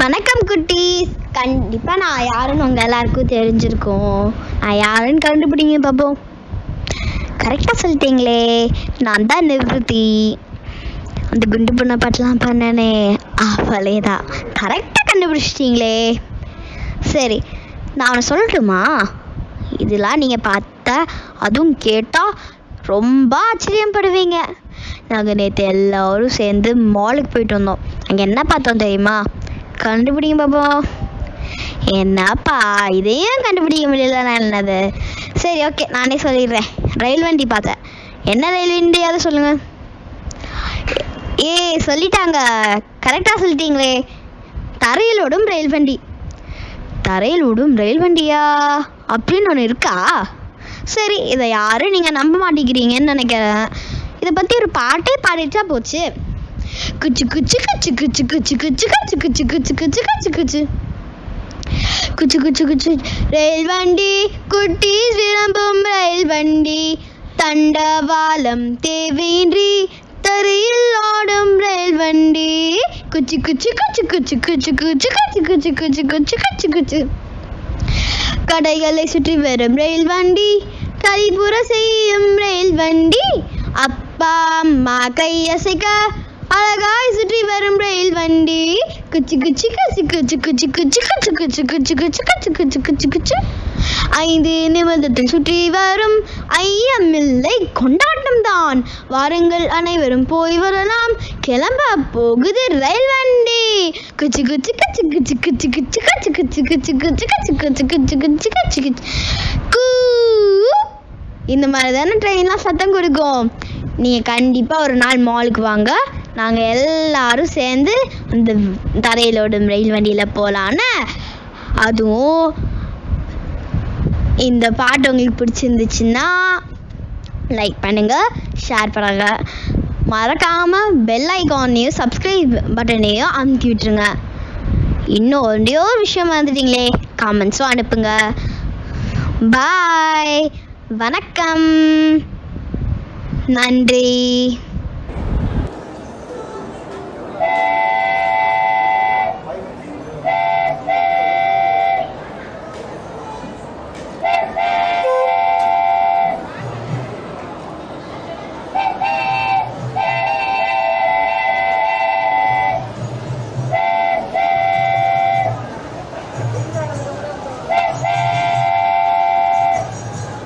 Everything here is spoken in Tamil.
வணக்கம் குட்டீஸ். கண்டிப்பாக நான் யாருன்னு உங்கள் எல்லாருக்கும் தெரிஞ்சிருக்கோம். நான் யாருன்னு கண்டுபிடிங்க பாப்போம். கரெக்டாக சொல்லிட்டீங்களே. நான் தான் நிவൃத்தி அந்த குண்டு பொண்ணை பாட்டெலாம் பண்ணனே. அவளே தான் கரெக்டாக கண்டுபிடிச்சிட்டிங்களே. சரி நான் அவனை சொல்லட்டுமா? இதெல்லாம் நீங்கள் பார்த்தா அதுவும் கேட்டால் ரொம்ப ஆச்சரியப்படுவீங்க. நாங்கள் நேற்று எல்லோரும் சேர்ந்து மாலுக்கு போயிட்டு வந்தோம். அங்கே என்ன பார்த்தோம் தெரியுமா? கண்டுபிடிங்க பாப்போம் என்னப்பா இதையும் கண்டுபிடிக்க முடியல என்னது? சரி ஓகே நானே சொல்லிடுறேன். ரயில் வண்டி பார்த்தேன். என்ன ரயில் வண்டியாவது சொல்லுங்க. ஏ சொல்லிட்டாங்க. கரெக்டாக சொல்லிட்டீங்களே. தரையில் ஓடும் ரயில் வண்டி. தரையில் ஓடும் ரயில் வண்டியா? அப்படின்னு ஒன்று இருக்கா? சரி இதை யாரும் நீங்கள் நம்ப மாட்டேங்கிறீங்கன்னு நினைக்கிறேன். இதை பற்றி ஒரு பாட்டே பாடிட்டா போச்சு. குச்சு குச்சு குச்சு குச்சு குச்சு குச்சு குச்சு குச்சு குச்சு குச்சு குச்சு குச்சு குச்சு குச்சு குச்சு ரயில் வண்டி குட்டி விளம்பும் ரயில் வண்டி தண்டவாளம் தேவையின்றி தரையில் ஓடும் ரயில் வண்டி குச்சு குச்சு குச்சு குச்சு குச்சு குச்சு குச்சு குச்சு குச்சு குச்சு குச்சு குச்சு கடைகளை சுற்றி வரும் ரயில் வண்டி கலிபுர செய்யும் ரயில் வண்டி அப்பா அம்மா கையசைக்க அழகாய் சுற்றி வரும் ரயில் வண்டி குச்சி குச்சி குச்சி குச்சி குச்சி குச்சி குச்சி குச்சி குச்சி குச்சி குச்சி குச்சி குச்சி குச்சி ஐந்து நிமிடத்தில் சுற்றி வரும் ஐயமில்லை கொண்டாட்டம் தான் வாருங்கள் அனைவரும் போய் வரலாம் கிளம்ப போகுது ரயில் வண்டி குச்சி குச்சி குச்சி குச்சி குச்சி குச்சி குச்சி குச்சி குச்சி குச்சி குச்சி குச்சி குச்சி குச்சி குச்சி குச்சி கூ இந்த மாதிரி தானே ட்ரெயின்லாம் சத்தம் கொடுக்கும் நீங்கள் கண்டிப்பாக ஒரு நாள் மாலுக்கு வாங்க நாங்கள் எல்லாரும் சேர்ந்து அந்த தரையிலோடும் ரயில் வண்டியில் போகலான்னு அதுவும் இந்த பாட்டு உங்களுக்கு பிடிச்சிருந்துச்சுன்னா லைக் பண்ணுங்கள் ஷேர் பண்ணுங்கள் மறக்காமல் பெல் ஐக்கானையும் சப்ஸ்கிரைப் பட்டனையும் அமுக்கி விட்டுருங்க. இன்னும் ஒரு விஷயம் வந்துட்டீங்களே காமெண்ட்ஸும் அனுப்புங்க. பாய் வணக்கம். நன்றி.